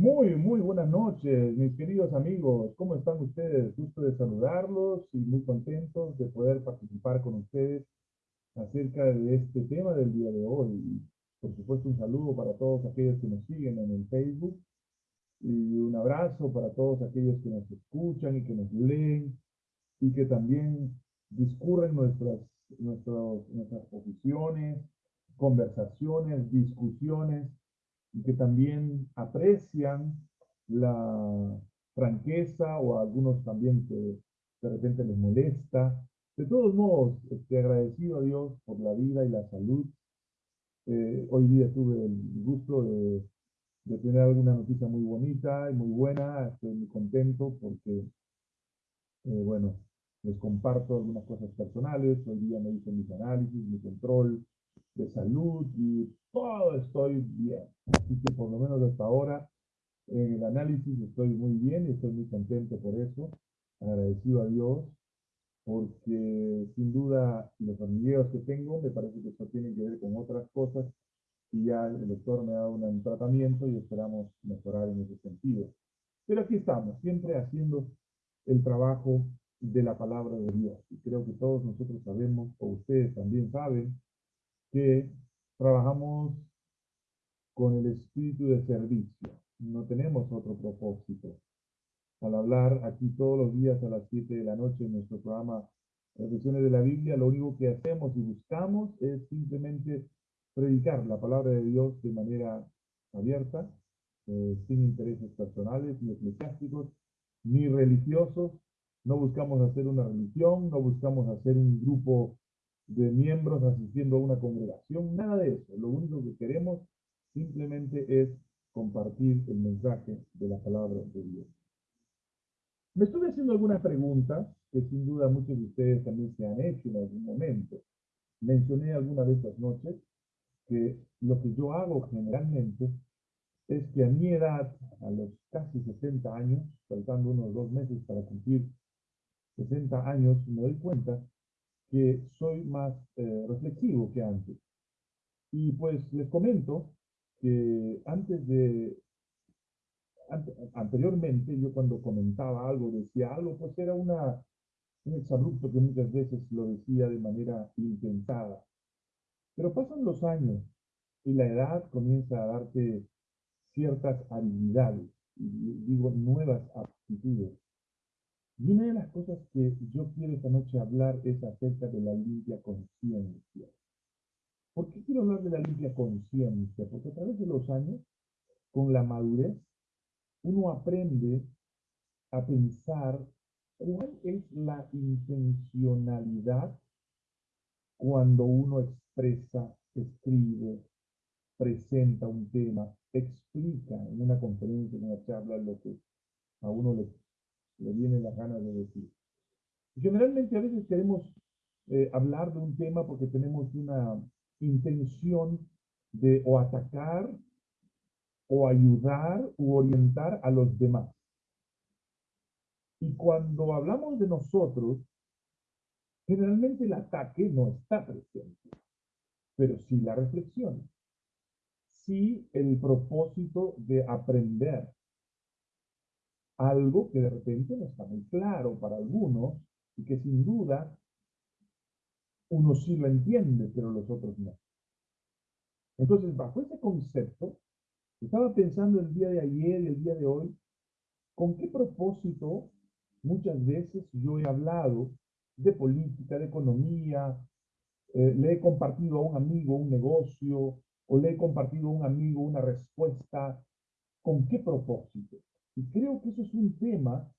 Muy, muy buenas noches, mis queridos amigos. ¿Cómo están ustedes? Gusto de saludarlos y muy contentos de poder participar con ustedes acerca de este tema del día de hoy. Por supuesto, un saludo para todos aquellos que nos siguen en el Facebook y un abrazo para todos aquellos que nos escuchan y que nos leen y que también discurren nuestras, nuestras posiciones, conversaciones, discusiones y que también aprecian la franqueza o a algunos también que de repente les molesta. De todos modos, estoy agradecido a Dios por la vida y la salud. Eh, hoy día tuve el gusto de, de, tener alguna noticia muy bonita y muy buena. Estoy muy contento porque, eh, bueno, les comparto algunas cosas personales. Hoy día me hice mis análisis, mi control de salud y todo estoy bien. Así que por lo menos hasta ahora en el análisis estoy muy bien y estoy muy contento por eso. Agradecido a Dios porque sin duda los hormigueos que tengo me parece que eso tiene que ver con otras cosas y ya el doctor me ha dado un tratamiento y esperamos mejorar en ese sentido. Pero aquí estamos, siempre haciendo el trabajo de la palabra de Dios. Y creo que todos nosotros sabemos, o ustedes también saben, que trabajamos con el espíritu de servicio. No tenemos otro propósito. Al hablar aquí todos los días a las 7 de la noche en nuestro programa Reflexiones de la Biblia, lo único que hacemos y buscamos es simplemente predicar la palabra de Dios de manera abierta, eh, sin intereses personales, ni eclesiásticos, ni religiosos. No buscamos hacer una religión, no buscamos hacer un grupo de miembros asistiendo a una congregación, nada de eso. Lo único que queremos simplemente es compartir el mensaje de la palabra de Dios. Me estuve haciendo algunas preguntas que sin duda muchos de ustedes también se han hecho en algún momento. Mencioné alguna de estas noches que lo que yo hago generalmente es que a mi edad, a los casi 60 años, faltando unos dos meses para cumplir 60 años, me doy cuenta que soy más eh, reflexivo que antes. Y pues les comento que antes de, anteriormente yo cuando comentaba algo, decía algo, pues era una, un exabrupto que muchas veces lo decía de manera intensada. Pero pasan los años y la edad comienza a darte ciertas habilidades, y digo nuevas aptitudes. Y una de las cosas que yo quiero esta noche hablar es acerca de la limpia conciencia. ¿Por qué quiero hablar de la limpia conciencia? Porque a través de los años, con la madurez, uno aprende a pensar cuál es la intencionalidad cuando uno expresa, escribe, presenta un tema, explica en una conferencia, en una charla, lo que a uno le le viene la gana de decir. Generalmente a veces queremos eh, hablar de un tema porque tenemos una intención de o atacar o ayudar u orientar a los demás. Y cuando hablamos de nosotros, generalmente el ataque no está presente, pero sí la reflexión, sí el propósito de aprender, algo que de repente no está muy claro para algunos y que sin duda uno sí lo entiende, pero los otros no. Entonces, bajo ese concepto, estaba pensando el día de ayer y el día de hoy, ¿con qué propósito muchas veces yo he hablado de política, de economía, eh, le he compartido a un amigo un negocio, o le he compartido a un amigo una respuesta, ¿con qué propósito? Y creo que eso es un tema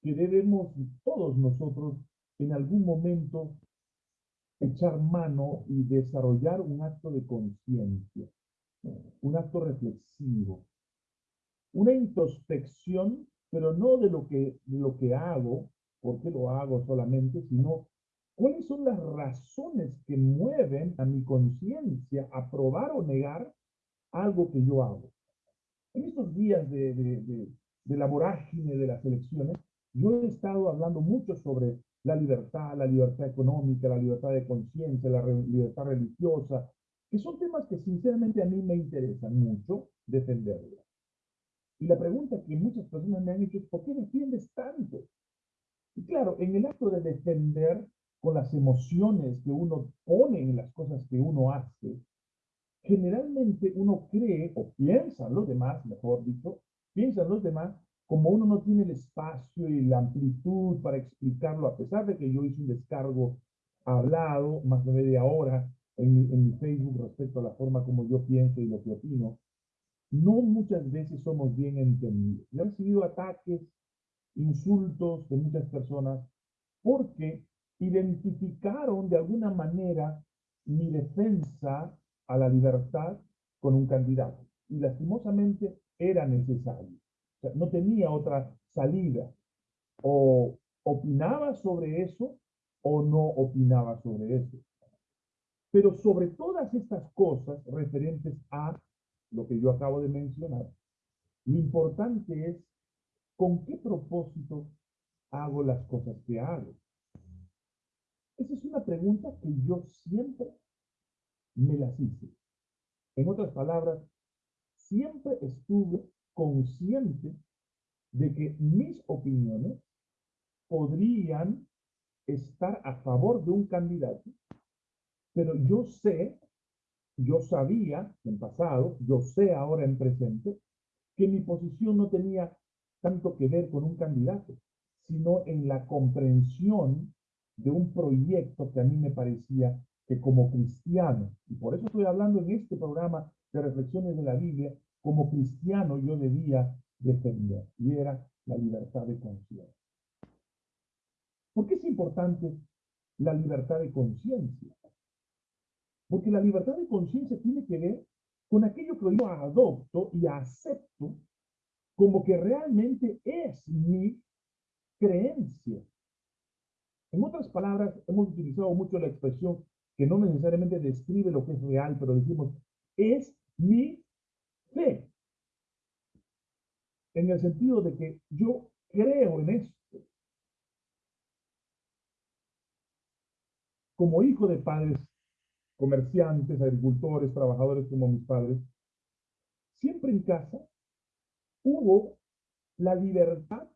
que debemos todos nosotros en algún momento echar mano y desarrollar un acto de conciencia, un acto reflexivo, una introspección, pero no de lo que, lo que hago, por qué lo hago solamente, sino cuáles son las razones que mueven a mi conciencia a probar o negar algo que yo hago. En estos días de, de, la vorágine de las elecciones, yo he estado hablando mucho sobre la libertad, la libertad económica, la libertad de conciencia, la libertad religiosa, que son temas que sinceramente a mí me interesan mucho defenderlos. Y la pregunta que muchas personas me han hecho es, ¿por qué defiendes tanto? Y claro, en el acto de defender con las emociones que uno pone en las cosas que uno hace, generalmente uno cree o piensa los demás, mejor dicho, piensan los demás como uno no tiene el espacio y la amplitud para explicarlo, a pesar de que yo hice un descargo hablado más de media hora en mi, en mi Facebook respecto a la forma como yo pienso y lo que opino, no muchas veces somos bien entendidos. Yo he recibido ataques, insultos de muchas personas porque identificaron de alguna manera mi defensa a la libertad con un candidato. Y lastimosamente era necesario. O sea, no tenía otra salida. O opinaba sobre eso o no opinaba sobre eso. Pero sobre todas estas cosas referentes a lo que yo acabo de mencionar, lo importante es con qué propósito hago las cosas que hago. Esa es una pregunta que yo siempre me las hice. En otras palabras, siempre estuve consciente de que mis opiniones podrían estar a favor de un candidato, pero yo sé, yo sabía en pasado, yo sé ahora en presente, que mi posición no tenía tanto que ver con un candidato, sino en la comprensión de un proyecto que a mí me parecía que como cristiano, y por eso estoy hablando en este programa de reflexiones de la Biblia, como cristiano yo debía defender, y era la libertad de conciencia. ¿Por qué es importante la libertad de conciencia? Porque la libertad de conciencia tiene que ver con aquello que yo adopto y acepto como que realmente es mi creencia. En otras palabras, hemos utilizado mucho la expresión que no necesariamente describe lo que es real, pero decimos, es mi fe. En el sentido de que yo creo en esto. Como hijo de padres comerciantes, agricultores, trabajadores como mis padres, siempre en casa hubo la libertad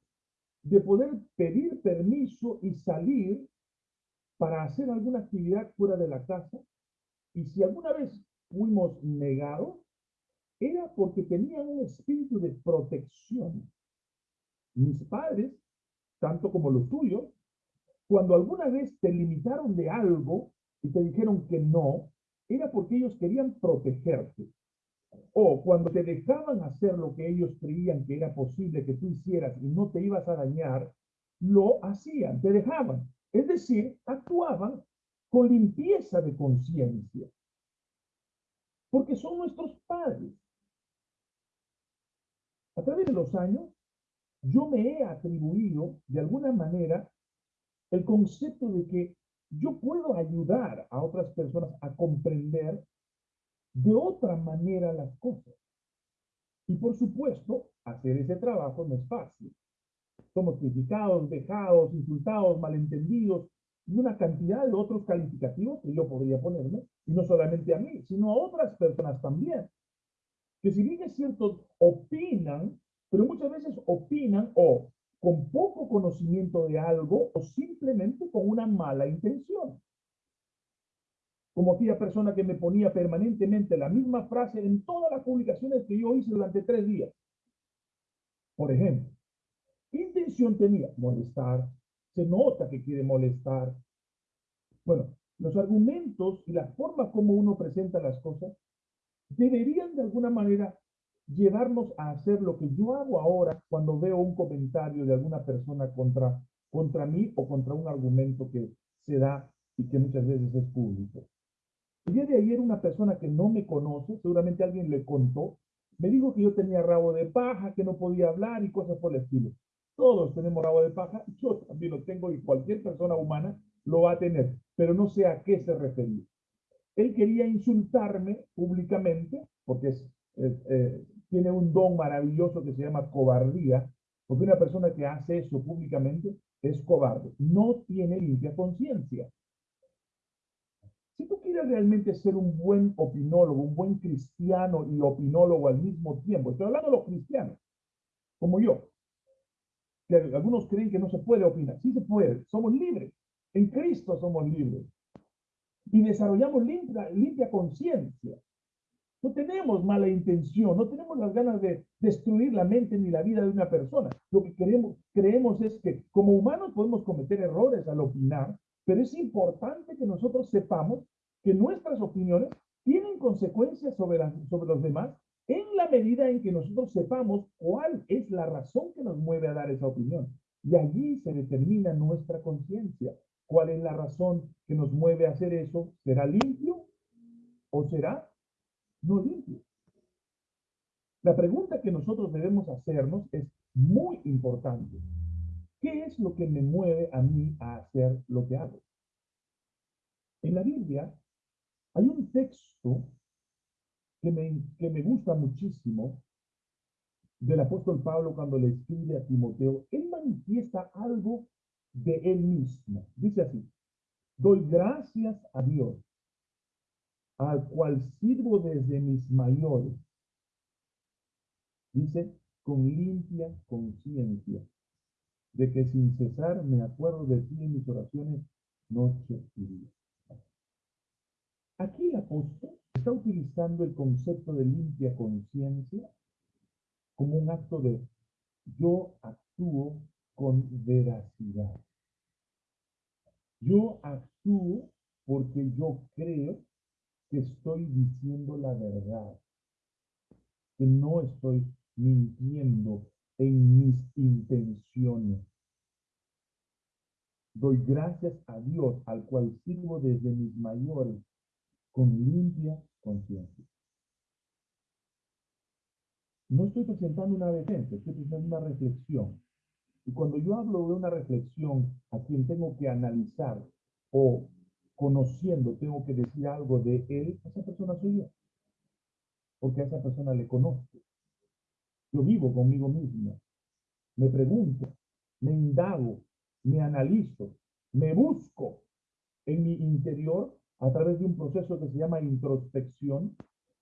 de poder pedir permiso y salir para hacer alguna actividad fuera de la casa. Y si alguna vez fuimos negados, era porque tenían un espíritu de protección. Mis padres, tanto como los tuyos, cuando alguna vez te limitaron de algo y te dijeron que no, era porque ellos querían protegerte. O cuando te dejaban hacer lo que ellos creían que era posible que tú hicieras y no te ibas a dañar, lo hacían, te dejaban. Es decir, actuaban con limpieza de conciencia. Porque son nuestros padres. A través de los años, yo me he atribuido de alguna manera el concepto de que yo puedo ayudar a otras personas a comprender de otra manera las cosas. Y por supuesto, hacer ese trabajo no es fácil. Somos criticados, dejados, insultados, malentendidos y una cantidad de otros calificativos que yo podría ponerme, y no solamente a mí, sino a otras personas también que si bien es cierto, opinan, pero muchas veces opinan o con poco conocimiento de algo o simplemente con una mala intención. Como aquella persona que me ponía permanentemente la misma frase en todas las publicaciones que yo hice durante tres días. Por ejemplo, ¿qué intención tenía? Molestar. Se nota que quiere molestar. Bueno, los argumentos y la forma como uno presenta las cosas deberían de alguna manera llevarnos a hacer lo que yo hago ahora cuando veo un comentario de alguna persona contra, contra mí o contra un argumento que se da y que muchas veces es público. El día de ayer una persona que no me conoce, seguramente alguien le contó, me dijo que yo tenía rabo de paja, que no podía hablar y cosas por el estilo. Todos tenemos rabo de paja, yo también lo tengo y cualquier persona humana lo va a tener, pero no sé a qué se refería. Él quería insultarme públicamente, porque eh, tiene un don maravilloso que se llama cobardía, porque una persona que hace eso públicamente es cobarde, no tiene limpia conciencia. Si tú quieres realmente ser un buen opinólogo, un buen cristiano y opinólogo al mismo tiempo, estoy hablando de los cristianos, como yo. Que algunos creen que no se puede opinar. Sí se puede, somos libres. En Cristo somos libres. Y desarrollamos limpia, limpia conciencia. No tenemos mala intención, no tenemos las ganas de destruir la mente ni la vida de una persona. Lo que queremos, creemos es que como humanos podemos cometer errores al opinar, pero es importante que nosotros sepamos que nuestras opiniones tienen consecuencias sobre, sobre los demás en la medida en que nosotros sepamos cuál es la razón que nos mueve a dar esa opinión. Y allí se determina nuestra conciencia. ¿Cuál es la razón que nos mueve a hacer eso? ¿Será limpio o será no limpio. La pregunta que nosotros debemos hacernos es muy importante. ¿Qué es lo que me mueve a mí a hacer lo que hago? En la Biblia hay un texto que me, que me gusta muchísimo del apóstol Pablo cuando le escribe a Timoteo. Él manifiesta algo de él mismo. Dice así, doy gracias a Dios al cual sirvo desde mis mayores. Dice, con limpia conciencia, de que sin cesar me acuerdo de ti en mis oraciones noche y día. Aquí el apóstol está utilizando el concepto de limpia conciencia como un acto de yo actúo con veracidad. Yo actúo porque yo creo que estoy diciendo la verdad, que no estoy mintiendo en mis intenciones. Doy gracias a Dios, al cual sirvo desde mis mayores, con limpia conciencia. No estoy presentando una defensa, estoy presentando una reflexión. Y cuando yo hablo de una reflexión a quien tengo que analizar o conociendo, tengo que decir algo de él, esa persona soy yo. Porque a esa persona le conozco. Yo vivo conmigo mismo. Me pregunto, me indago, me analizo, me busco en mi interior a través de un proceso que se llama introspección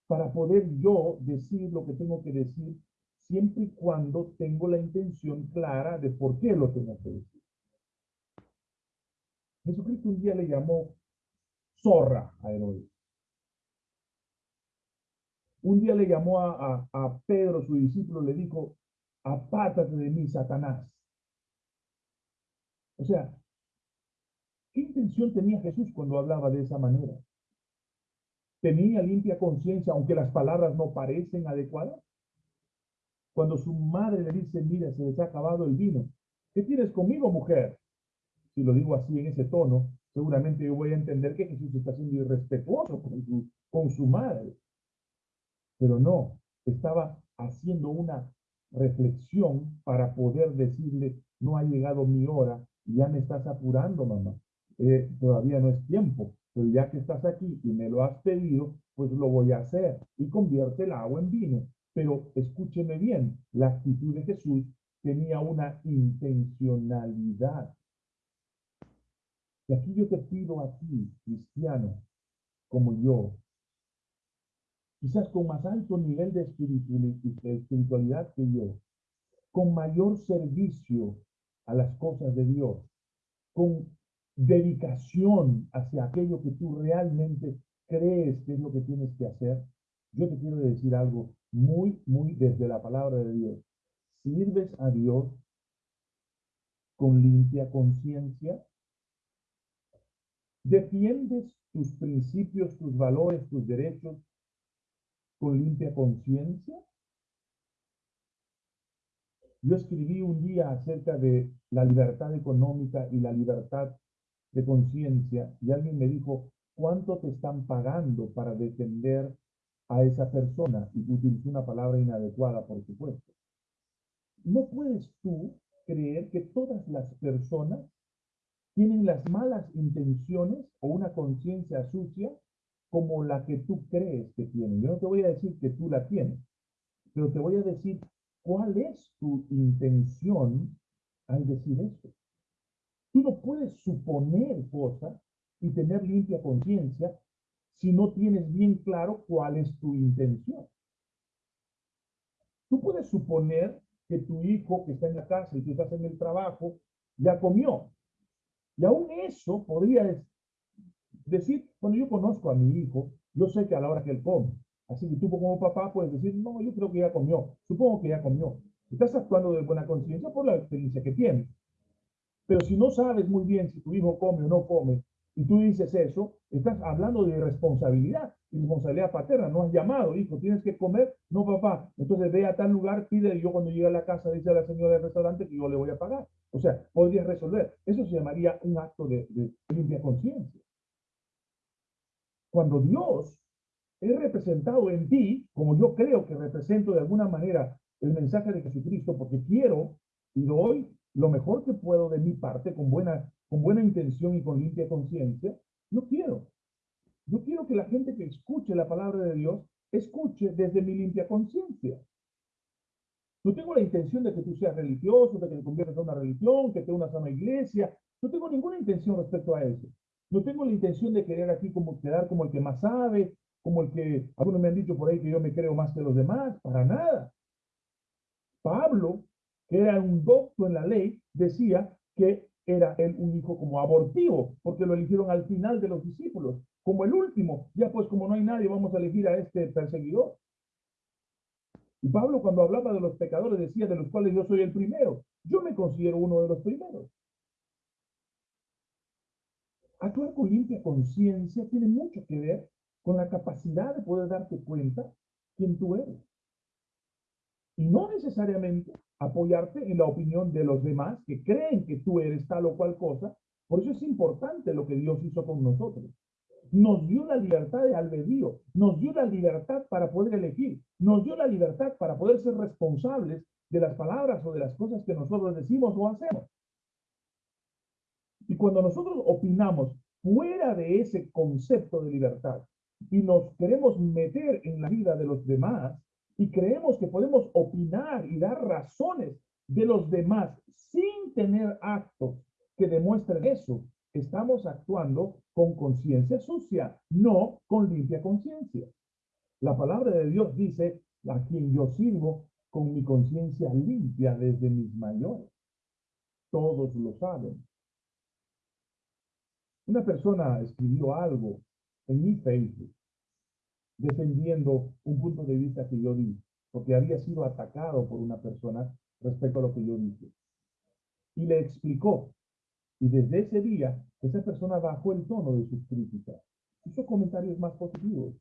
para poder yo decir lo que tengo que decir siempre y cuando tengo la intención clara de por qué lo tengo que decir. Jesucristo un día le llamó zorra a Herodes. Un día le llamó a, a, Pedro, su discípulo, le dijo, apátate de mí, Satanás. O sea, ¿qué intención tenía Jesús cuando hablaba de esa manera? ¿Tenía limpia conciencia, aunque las palabras no parecen adecuadas? Cuando su madre le dice, mira, se les ha acabado el vino. ¿Qué tienes conmigo, mujer? Si lo digo así en ese tono, seguramente yo voy a entender que Jesús está siendo irrespetuoso con su, con su madre. Pero no, estaba haciendo una reflexión para poder decirle, no ha llegado mi hora, ya me estás apurando, mamá. Eh, todavía no es tiempo, pero ya que estás aquí y me lo has pedido, pues lo voy a hacer y convierte el agua en vino. Pero escúcheme bien, la actitud de Jesús tenía una intencionalidad. Y aquí yo te pido a ti, cristiano, como yo, quizás con más alto nivel de espiritualidad que yo, con mayor servicio a las cosas de Dios, con dedicación hacia aquello que tú realmente crees que es lo que tienes que hacer, yo te quiero decir algo muy, muy desde la palabra de Dios. Sirves a Dios con limpia conciencia, ¿Defiendes tus principios, tus valores, tus derechos con limpia conciencia? Yo escribí un día acerca de la libertad económica y la libertad de conciencia y alguien me dijo, ¿cuánto te están pagando para defender a esa persona? Y utilizó una palabra inadecuada, por supuesto. No puedes tú creer que todas las personas tienen las malas intenciones o una conciencia sucia como la que tú crees que tienen. Yo no te voy a decir que tú la tienes, pero te voy a decir cuál es tu intención al decir esto. Tú no puedes suponer cosas y tener limpia conciencia si no tienes bien claro cuál es tu intención. Tú puedes suponer que tu hijo que está en la casa y que estás en el trabajo ya comió. Y aún eso podría decir, cuando yo conozco a mi hijo, yo sé que a la hora que él come. Así que tú como papá puedes decir, no, yo creo que ya comió. Supongo que ya comió. Estás actuando de buena conciencia por la experiencia que tienes. Pero si no sabes muy bien si tu hijo come o no come, y tú dices eso, estás hablando de responsabilidad, responsabilidad paterna. No has llamado, hijo, tienes que comer. No, papá. Entonces ve a tal lugar, pide, y yo cuando llegue a la casa dice a la señora del restaurante que yo le voy a pagar. O sea, podrías resolver. Eso se llamaría un acto de, de limpia conciencia. Cuando Dios es representado en ti, como yo creo que represento de alguna manera el mensaje de Jesucristo, porque quiero y doy lo mejor que puedo de mi parte, con buena, con buena intención y con limpia conciencia, yo quiero. Yo quiero que la gente que escuche la palabra de Dios escuche desde mi limpia conciencia. No tengo la intención de que tú seas religioso, de que te conviertas a una religión, que te unas a una iglesia. No tengo ninguna intención respecto a eso. No tengo la intención de querer aquí como quedar como el que más sabe, como el que algunos me han dicho por ahí que yo me creo más que los demás, para nada. Pablo, era un docto en la ley, decía que era él un hijo como abortivo, porque lo eligieron al final de los discípulos, como el último. Ya pues como no hay nadie, vamos a elegir a este perseguidor. Y Pablo cuando hablaba de los pecadores decía de los cuales yo soy el primero. Yo me considero uno de los primeros. Actuar con limpia conciencia tiene mucho que ver con la capacidad de poder darte cuenta quién tú eres. Y no necesariamente apoyarte en la opinión de los demás que creen que tú eres tal o cual cosa. Por eso es importante lo que Dios hizo con nosotros. Nos dio la libertad de albedrío, nos dio la libertad para poder elegir, nos dio la libertad para poder ser responsables de las palabras o de las cosas que nosotros decimos o hacemos. Y cuando nosotros opinamos fuera de ese concepto de libertad y nos queremos meter en la vida de los demás y creemos que podemos opinar y dar razones de los demás sin tener actos que demuestren eso, estamos actuando con conciencia sucia, no con limpia conciencia. La palabra de Dios dice, a quien yo sirvo con mi conciencia limpia desde mis mayores. Todos lo saben. Una persona escribió algo en mi Facebook defendiendo un punto de vista que yo di, porque había sido atacado por una persona respecto a lo que yo dije. Y le explicó. Y desde ese día, esa persona bajó el tono de sus críticas, hizo comentarios más positivos.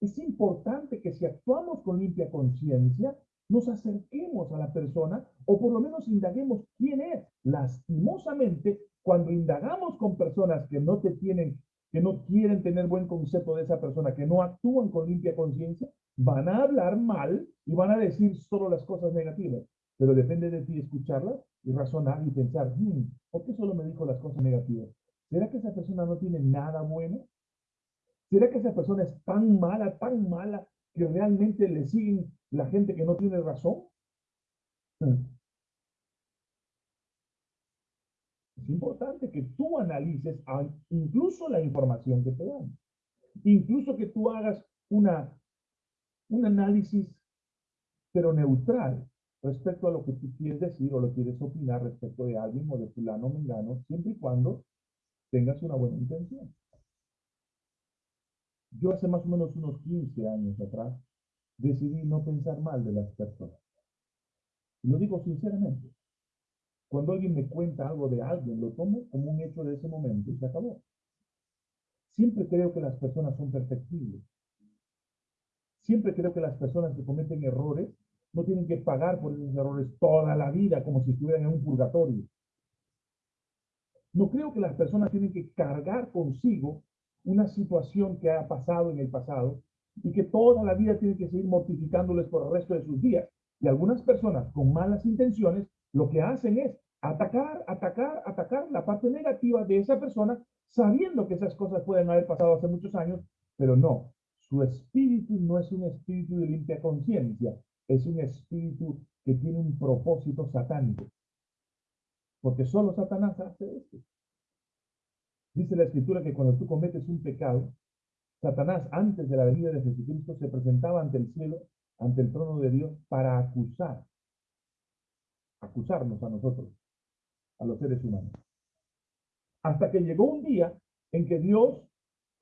Es importante que si actuamos con limpia conciencia, nos acerquemos a la persona o por lo menos indaguemos quién es. Lastimosamente, cuando indagamos con personas que no te tienen que no quieren tener buen concepto de esa persona, que no actúan con limpia conciencia, van a hablar mal y van a decir solo las cosas negativas. Pero depende de ti escucharlas y razonar y pensar, hmm, ¿por qué solo me dijo las cosas negativas? ¿Será que esa persona no tiene nada bueno? ¿Será que esa persona es tan mala, tan mala, que realmente le siguen la gente que no tiene razón? Hmm. Es importante que tú analices incluso la información que te dan. Incluso que tú hagas una, un análisis, pero neutral, respecto a lo que tú quieres decir o lo quieres opinar respecto de alguien o de fulano o mengano, siempre y cuando tengas una buena intención. Yo hace más o menos unos 15 años atrás decidí no pensar mal de las personas. Y lo digo sinceramente. Cuando alguien me cuenta algo de alguien, lo tomo como un hecho de ese momento y se acabó. Siempre creo que las personas son perfectibles. Siempre creo que las personas que cometen errores no tienen que pagar por esos errores toda la vida como si estuvieran en un purgatorio. No creo que las personas tienen que cargar consigo una situación que ha pasado en el pasado y que toda la vida tienen que seguir mortificándoles por el resto de sus días. Y algunas personas con malas intenciones lo que hacen es atacar, atacar, atacar la parte negativa de esa persona, sabiendo que esas cosas pueden haber pasado hace muchos años, pero no, su espíritu no es un espíritu de limpia conciencia, es un espíritu que tiene un propósito satánico. Porque solo Satanás hace esto. Dice la escritura que cuando tú cometes un pecado, Satanás antes de la venida de Jesucristo se presentaba ante el cielo, ante el trono de Dios, para acusar acusarnos a nosotros, a los seres humanos. Hasta que llegó un día en que Dios,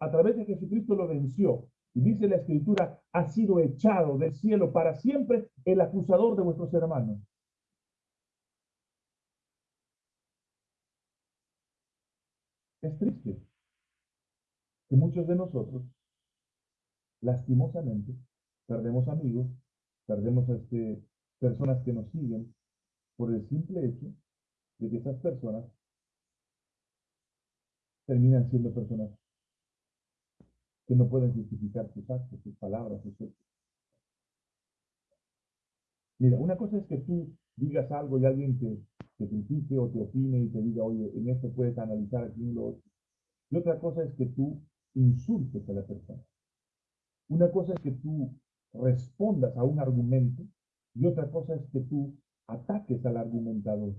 a través de Jesucristo, lo venció. Y dice la Escritura, ha sido echado del cielo para siempre el acusador de vuestros hermanos. Es triste que muchos de nosotros, lastimosamente, perdemos amigos, perdemos este, personas que nos siguen por el simple hecho de que esas personas terminan siendo personas que no pueden justificar sus actos, sus palabras, sus hechos. Mira, una cosa es que tú digas algo y alguien te, te critique o te opine y te diga, oye, en esto puedes analizar aquí en lo otro. Y otra cosa es que tú insultes a la persona. Una cosa es que tú respondas a un argumento y otra cosa es que tú ataques al argumentador.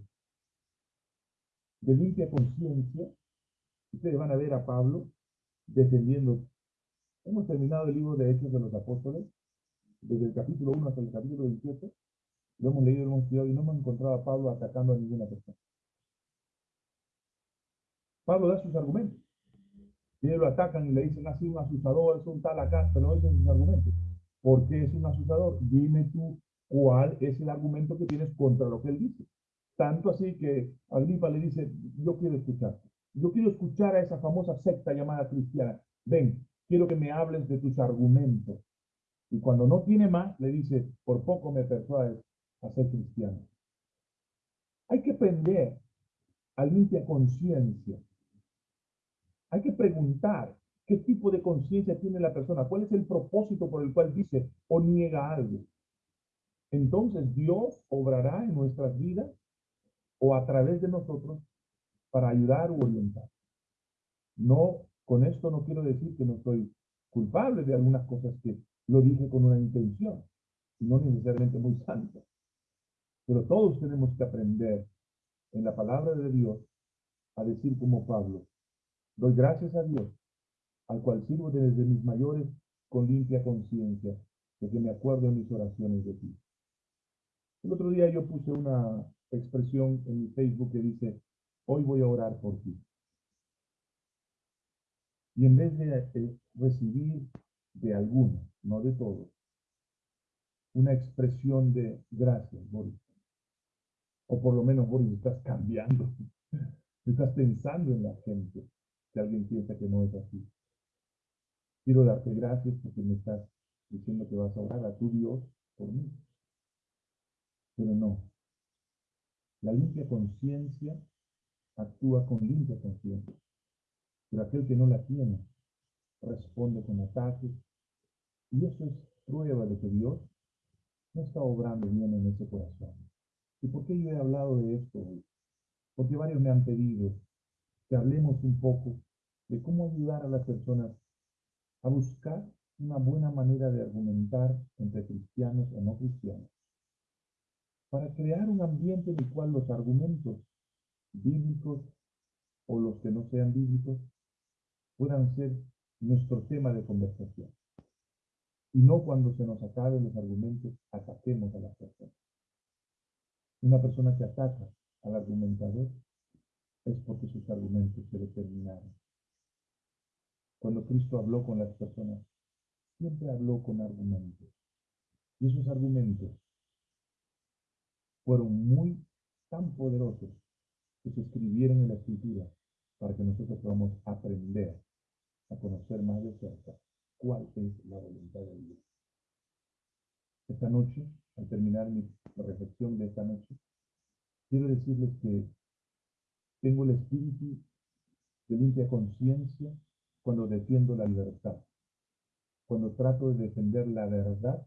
De limpia conciencia, ustedes van a ver a Pablo defendiendo. Hemos terminado el libro de Hechos de los Apóstoles, desde el capítulo 1 hasta el capítulo 28. Lo hemos leído, lo hemos estudiado y no hemos encontrado a Pablo atacando a ninguna persona. Pablo da sus argumentos. Y ellos lo atacan y le dicen, así un asustador, es un tal acá, pero dicen sus argumentos. ¿Por qué es un asustador? Dime tú cuál es el argumento que tienes contra lo que él dice. Tanto así que Agripa le dice, yo quiero escuchar. Yo quiero escuchar a esa famosa secta llamada cristiana. Ven, quiero que me hables de tus argumentos. Y cuando no tiene más, le dice, por poco me persuades a ser cristiano. Hay que aprender a limpia conciencia. Hay que preguntar qué tipo de conciencia tiene la persona, cuál es el propósito por el cual dice o niega algo. Entonces Dios obrará en nuestras vidas o a través de nosotros para ayudar o orientar. No, con esto no quiero decir que no soy culpable de algunas cosas que lo dije con una intención, no necesariamente muy santa. Pero todos tenemos que aprender en la palabra de Dios a decir como Pablo, doy gracias a Dios, al cual sirvo desde mis mayores con limpia conciencia, de que me acuerdo en mis oraciones de ti. El otro día yo puse una expresión en mi Facebook que dice, hoy voy a orar por ti. Y en vez de recibir de alguno, no de todos, una expresión de gracias, Boris. O por lo menos, Boris, estás cambiando. Estás pensando en la gente. Si alguien piensa que no es así. Quiero darte gracias porque me estás diciendo que vas a orar a tu Dios por mí. Pero no. La limpia conciencia actúa con limpia conciencia. Pero aquel que no la tiene responde con ataques. Y eso es prueba de que Dios no está obrando bien en ese corazón. ¿Y por qué yo he hablado de esto hoy? Porque varios me han pedido que hablemos un poco de cómo ayudar a las personas a buscar una buena manera de argumentar entre cristianos o no cristianos, para crear un ambiente en el cual los argumentos bíblicos o los que no sean bíblicos puedan ser nuestro tema de conversación. Y no cuando se nos acaben los argumentos, ataquemos a las personas. Una persona que ataca al argumentador es porque sus argumentos se determinaron. Cuando Cristo habló con las personas, siempre habló con argumentos. Y esos argumentos fueron muy tan poderosos que se escribieron en la escritura para que nosotros podamos aprender a conocer más de cerca cuál es la voluntad de Dios. Esta noche, al terminar mi reflexión de esta noche, quiero decirles que tengo el espíritu de limpia conciencia cuando defiendo la libertad, cuando trato de defender la verdad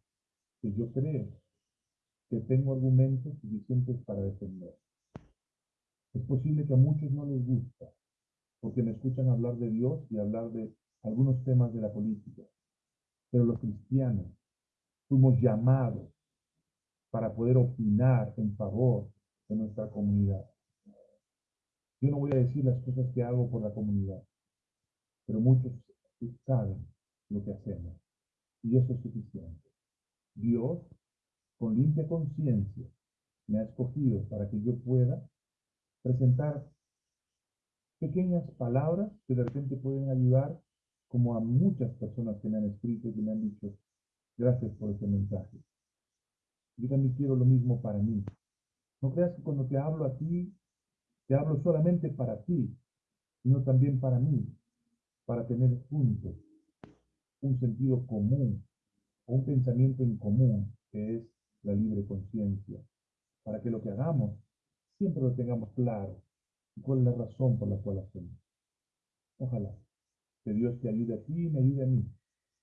que yo creo que tengo argumentos suficientes para defender. Es posible que a muchos no les gusta, porque me escuchan hablar de Dios y hablar de algunos temas de la política. Pero los cristianos fuimos llamados para poder opinar en favor de nuestra comunidad. Yo no voy a decir las cosas que hago por la comunidad, pero muchos saben lo que hacemos. Y eso es suficiente. Dios, con limpia conciencia, me ha escogido para que yo pueda presentar pequeñas palabras que de repente pueden ayudar como a muchas personas que me han escrito y me han dicho, gracias por ese mensaje. Yo también quiero lo mismo para mí. No creas que cuando te hablo a ti, te hablo solamente para ti, sino también para mí, para tener juntos un sentido común, un pensamiento en común, que es la libre conciencia, para que lo que hagamos siempre lo tengamos claro y cuál es la razón por la cual hacemos. Ojalá que Dios te ayude a ti y me ayude a mí,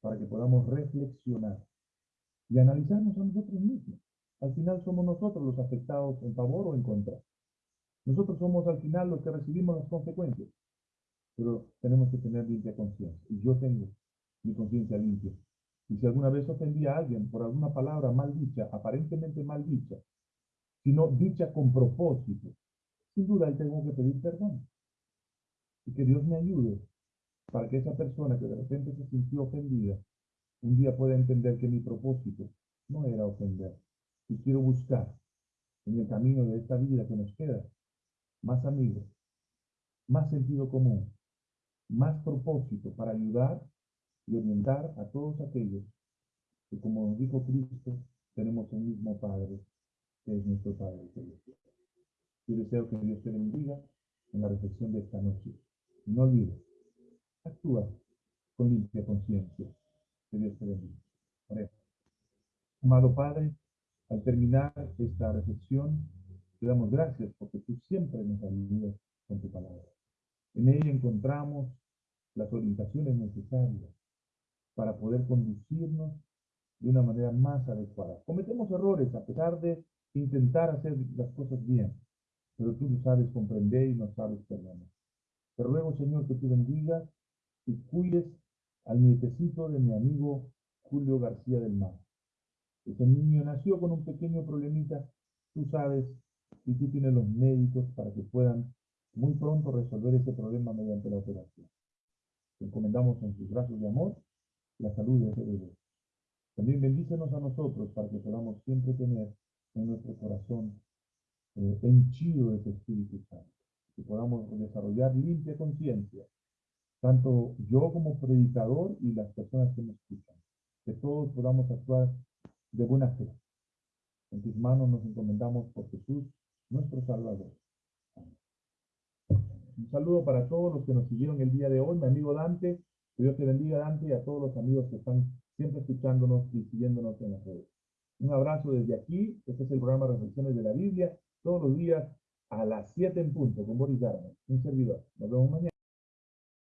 para que podamos reflexionar y analizarnos a nosotros mismos. Al final somos nosotros los afectados en favor o en contra. Nosotros somos al final los que recibimos las consecuencias, pero tenemos que tener limpia conciencia. Y yo tengo mi conciencia limpia. Y si alguna vez ofendí a alguien por alguna palabra mal dicha, aparentemente mal dicha, sino dicha con propósito, sin duda tengo que pedir perdón. Y que Dios me ayude para que esa persona que de repente se sintió ofendida, un día pueda entender que mi propósito no era ofender. Y quiero buscar en el camino de esta vida que nos queda más amigos, más sentido común, más propósito para ayudar y orientar a todos aquellos que, como nos dijo Cristo, tenemos un mismo Padre, que es nuestro Padre Celestial. Yo deseo que Dios te bendiga en la reflexión de esta noche. No olvides, actúa con limpia conciencia. Que Dios te bendiga. Amado Padre, al terminar esta reflexión, te damos gracias porque tú siempre nos ayudas con tu palabra. En ella encontramos las orientaciones necesarias para poder conducirnos de una manera más adecuada. Cometemos errores a pesar de intentar hacer las cosas bien, pero tú lo sabes comprender y nos sabes perdonar. Te ruego, Señor, que tú bendigas y cuides al nietecito de mi amigo Julio García del Mar. Ese niño nació con un pequeño problemita, tú sabes, y tú tienes los médicos para que puedan muy pronto resolver ese problema mediante la operación. Te encomendamos en sus brazos de amor la salud de ese bebé. También bendícenos a nosotros para que podamos siempre tener en nuestro corazón eh, henchido de tu Espíritu Santo. Que podamos desarrollar limpia conciencia, tanto yo como predicador y las personas que me escuchan. Que todos podamos actuar de buena fe. En tus manos nos encomendamos por Jesús, nuestro Salvador. Un saludo para todos los que nos siguieron el día de hoy. Mi amigo Dante, que Dios te bendiga, Dante, y a todos los amigos que están siempre escuchándonos y siguiéndonos en las redes. Un abrazo desde aquí. Este es el programa Reflexiones de la Biblia, todos los días a las 7 en punto, con Boris Darman, un servidor. Nos vemos mañana.